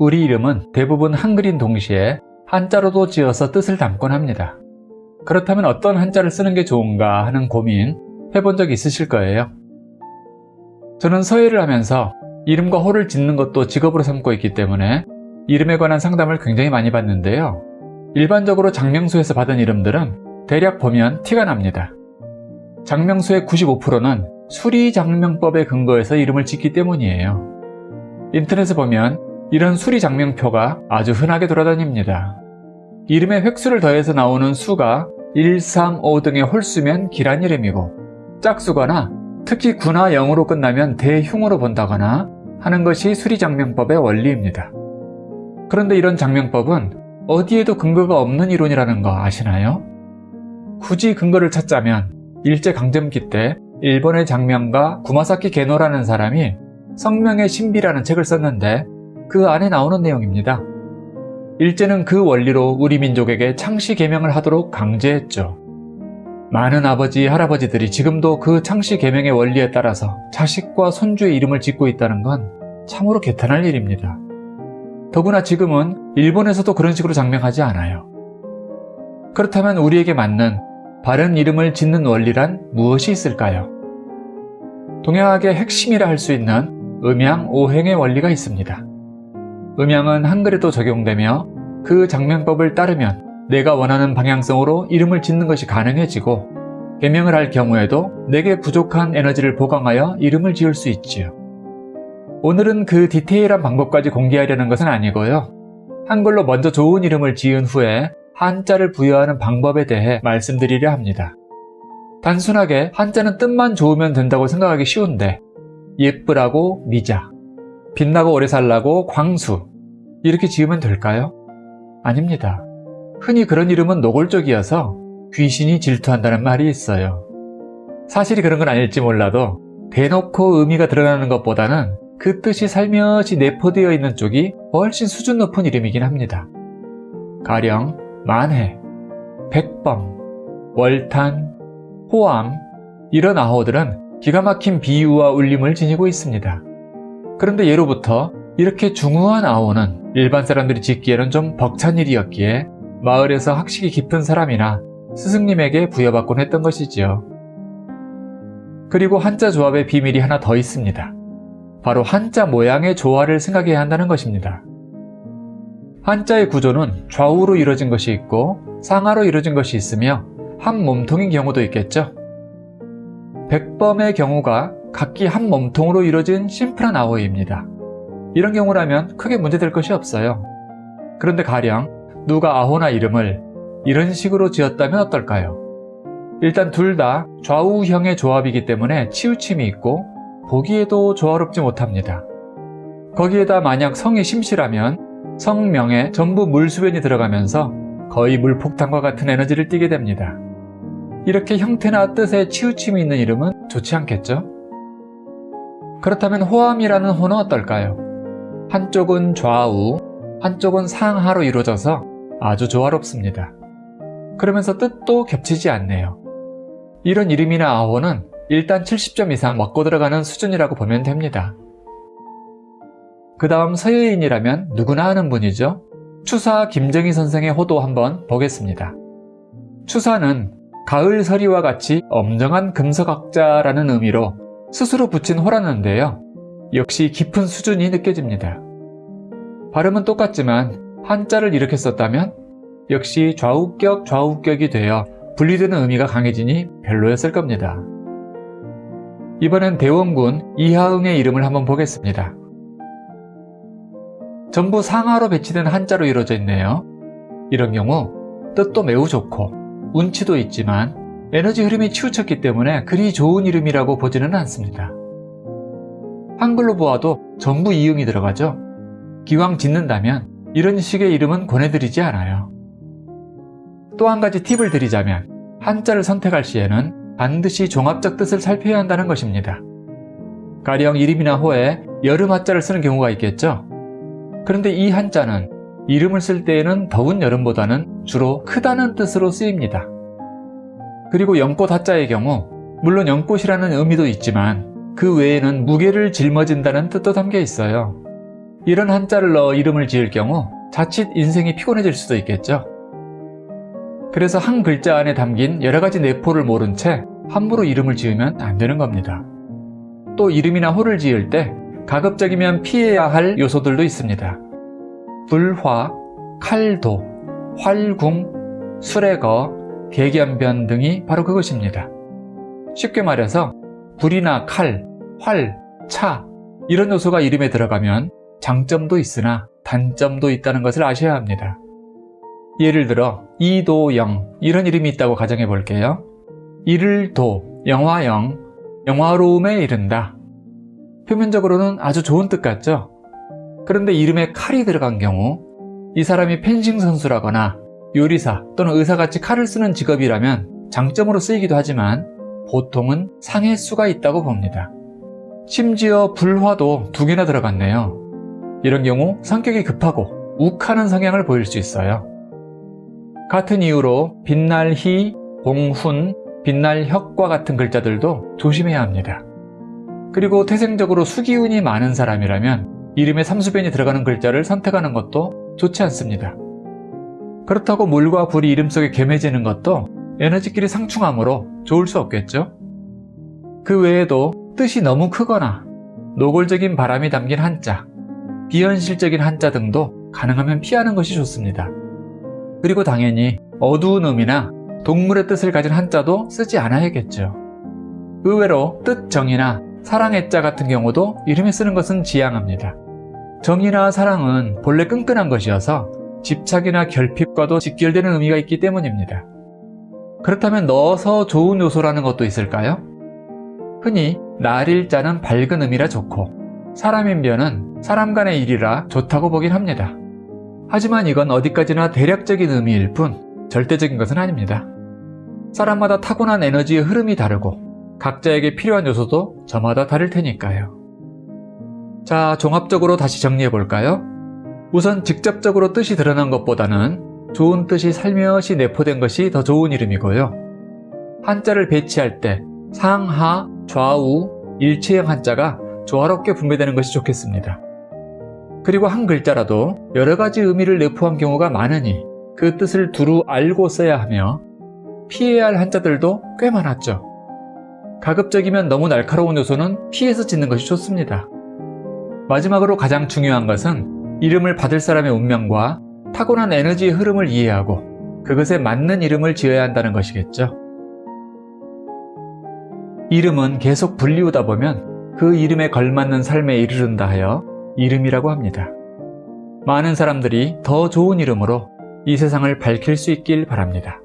우리 이름은 대부분 한글인 동시에 한자로도 지어서 뜻을 담곤 합니다. 그렇다면 어떤 한자를 쓰는 게 좋은가 하는 고민 해본 적 있으실 거예요. 저는 서예를 하면서 이름과 호를 짓는 것도 직업으로 삼고 있기 때문에 이름에 관한 상담을 굉장히 많이 받는데요. 일반적으로 장명수에서 받은 이름들은 대략 보면 티가 납니다. 장명수의 95%는 수리장명법에 근거해서 이름을 짓기 때문이에요. 인터넷에 보면 이런 수리장명표가 아주 흔하게 돌아다닙니다. 이름에 획수를 더해서 나오는 수가 1, 3, 5 등의 홀수면 기란 이름이고 짝수거나 특히 구나 0으로 끝나면 대흉으로 본다거나 하는 것이 수리장명법의 원리입니다. 그런데 이런 장명법은 어디에도 근거가 없는 이론이라는 거 아시나요? 굳이 근거를 찾자면 일제강점기 때 일본의 장명가 구마사키 게노라는 사람이 성명의 신비라는 책을 썼는데 그 안에 나오는 내용입니다. 일제는 그 원리로 우리 민족에게 창씨 개명을 하도록 강제했죠. 많은 아버지, 할아버지들이 지금도 그 창씨 개명의 원리에 따라서 자식과 손주의 이름을 짓고 있다는 건 참으로 개탄할 일입니다. 더구나 지금은 일본에서도 그런 식으로 장명하지 않아요. 그렇다면 우리에게 맞는 바른 이름을 짓는 원리란 무엇이 있을까요? 동양학의 핵심이라 할 수 있는 음양 오행의 원리가 있습니다. 음양은 한글에도 적용되며 그 장명법을 따르면 내가 원하는 방향성으로 이름을 짓는 것이 가능해지고 개명을 할 경우에도 내게 부족한 에너지를 보강하여 이름을 지을 수 있지요. 오늘은 그 디테일한 방법까지 공개하려는 것은 아니고요. 한글로 먼저 좋은 이름을 지은 후에 한자를 부여하는 방법에 대해 말씀드리려 합니다. 단순하게 한자는 뜻만 좋으면 된다고 생각하기 쉬운데 예쁘라고 미자, 빛나고 오래 살라고 광수 이렇게 지으면 될까요? 아닙니다. 흔히 그런 이름은 노골적이어서 귀신이 질투한다는 말이 있어요. 사실이 그런 건 아닐지 몰라도 대놓고 의미가 드러나는 것보다는 그 뜻이 살며시 내포되어 있는 쪽이 훨씬 수준 높은 이름이긴 합니다. 가령 만해, 백범, 월탄, 호암 이런 아호들은 기가 막힌 비유와 울림을 지니고 있습니다. 그런데 예로부터 이렇게 중후한 아호는 일반 사람들이 짓기에는 좀 벅찬 일이었기에 마을에서 학식이 깊은 사람이나 스승님에게 부여받곤 했던 것이지요. 그리고 한자 조합의 비밀이 하나 더 있습니다. 바로 한자 모양의 조화를 생각해야 한다는 것입니다. 한자의 구조는 좌우로 이루어진 것이 있고 상하로 이루어진 것이 있으며 한 몸통인 경우도 있겠죠. 백범의 경우가 각기 한 몸통으로 이루어진 심플한 아호입니다. 이런 경우라면 크게 문제될 것이 없어요. 그런데 가령 누가 아호나 이름을 이런 식으로 지었다면 어떨까요? 일단 둘 다 좌우형의 조합이기 때문에 치우침이 있고 보기에도 조화롭지 못합니다. 거기에다 만약 성이 심실하면 성명에 전부 물수변이 들어가면서 거의 물폭탄과 같은 에너지를 띠게 됩니다. 이렇게 형태나 뜻에 치우침이 있는 이름은 좋지 않겠죠? 그렇다면 호암이라는 호는 어떨까요? 한쪽은 좌우, 한쪽은 상하로 이루어져서 아주 조화롭습니다. 그러면서 뜻도 겹치지 않네요. 이런 이름이나 아호는 일단 70점 이상 먹고 들어가는 수준이라고 보면 됩니다. 그 다음 서예인이라면 누구나 아는 분이죠. 추사 김정희 선생의 호도 한번 보겠습니다. 추사는 가을 서리와 같이 엄정한 금서각자라는 의미로 스스로 붙인 호라는데요. 역시 깊은 수준이 느껴집니다. 발음은 똑같지만 한자를 이렇게 썼다면 역시 좌우격 좌우격이 되어 분리되는 의미가 강해지니 별로였을 겁니다. 이번엔 대원군 이하응의 이름을 한번 보겠습니다. 전부 상하로 배치된 한자로 이루어져 있네요. 이런 경우 뜻도 매우 좋고 운치도 있지만 에너지 흐름이 치우쳤기 때문에 그리 좋은 이름이라고 보지는 않습니다. 한글로 보아도 전부 이응이 들어가죠. 기왕 짓는다면 이런 식의 이름은 권해드리지 않아요. 또 한 가지 팁을 드리자면 한자를 선택할 시에는 반드시 종합적 뜻을 살펴야 한다는 것입니다. 가령 이름이나 호에 여름 한자를 쓰는 경우가 있겠죠. 그런데 이 한자는 이름을 쓸 때에는 더운 여름보다는 주로 크다는 뜻으로 쓰입니다. 그리고 연꽃 한자의 경우 물론 연꽃이라는 의미도 있지만 그 외에는 무게를 짊어진다는 뜻도 담겨 있어요. 이런 한자를 넣어 이름을 지을 경우 자칫 인생이 피곤해질 수도 있겠죠. 그래서 한 글자 안에 담긴 여러 가지 내포를 모른 채 함부로 이름을 지으면 안 되는 겁니다. 또 이름이나 호를 지을 때 가급적이면 피해야 할 요소들도 있습니다. 불화, 칼도, 활궁, 수레거, 개견변 등이 바로 그것입니다. 쉽게 말해서 불이나 칼, 활, 차 이런 요소가 이름에 들어가면 장점도 있으나 단점도 있다는 것을 아셔야 합니다. 예를 들어 이도영 이런 이름이 있다고 가정해 볼게요. 이를 도, 영화영, 영화로움에 이른다. 표면적으로는 아주 좋은 뜻 같죠? 그런데 이름에 칼이 들어간 경우 이 사람이 펜싱 선수라거나 요리사 또는 의사같이 칼을 쓰는 직업이라면 장점으로 쓰이기도 하지만 보통은 상해 수가 있다고 봅니다. 심지어 불화도 두 개나 들어갔네요. 이런 경우 성격이 급하고 욱하는 성향을 보일 수 있어요. 같은 이유로 빛날 희, 공훈, 빛날 혁과 같은 글자들도 조심해야 합니다. 그리고 태생적으로 수기운이 많은 사람이라면 이름에 삼수변이 들어가는 글자를 선택하는 것도 좋지 않습니다. 그렇다고 물과 불이 이름 속에 겸해지는 것도 에너지끼리 상충하므로 좋을 수 없겠죠? 그 외에도 뜻이 너무 크거나 노골적인 바람이 담긴 한자, 비현실적인 한자 등도 가능하면 피하는 것이 좋습니다. 그리고 당연히 어두운 음이나 동물의 뜻을 가진 한자도 쓰지 않아야겠죠. 의외로 뜻정이나 사랑의 자 같은 경우도 이름에 쓰는 것은 지양합니다. 정이나 사랑은 본래 끈끈한 것이어서 집착이나 결핍과도 직결되는 의미가 있기 때문입니다. 그렇다면 넣어서 좋은 요소라는 것도 있을까요? 흔히 날일자는 밝은 의미라 좋고 사람인변은 사람 간의 일이라 좋다고 보긴 합니다. 하지만 이건 어디까지나 대략적인 의미일 뿐 절대적인 것은 아닙니다. 사람마다 타고난 에너지의 흐름이 다르고 각자에게 필요한 요소도 저마다 다를 테니까요. 자, 종합적으로 다시 정리해 볼까요? 우선 직접적으로 뜻이 드러난 것보다는 좋은 뜻이 살며시 내포된 것이 더 좋은 이름이고요. 한자를 배치할 때 상하, 좌우, 일체형 한자가 조화롭게 분배되는 것이 좋겠습니다. 그리고 한 글자라도 여러 가지 의미를 내포한 경우가 많으니 그 뜻을 두루 알고 써야 하며 피해야 할 한자들도 꽤 많았죠. 가급적이면 너무 날카로운 요소는 피해서 짓는 것이 좋습니다. 마지막으로 가장 중요한 것은 이름을 받을 사람의 운명과 타고난 에너지의 흐름을 이해하고 그것에 맞는 이름을 지어야 한다는 것이겠죠. 이름은 계속 불리우다 보면 그 이름에 걸맞는 삶에 이르른다 하여 이름이라고 합니다. 많은 사람들이 더 좋은 이름으로 이 세상을 밝힐 수 있길 바랍니다.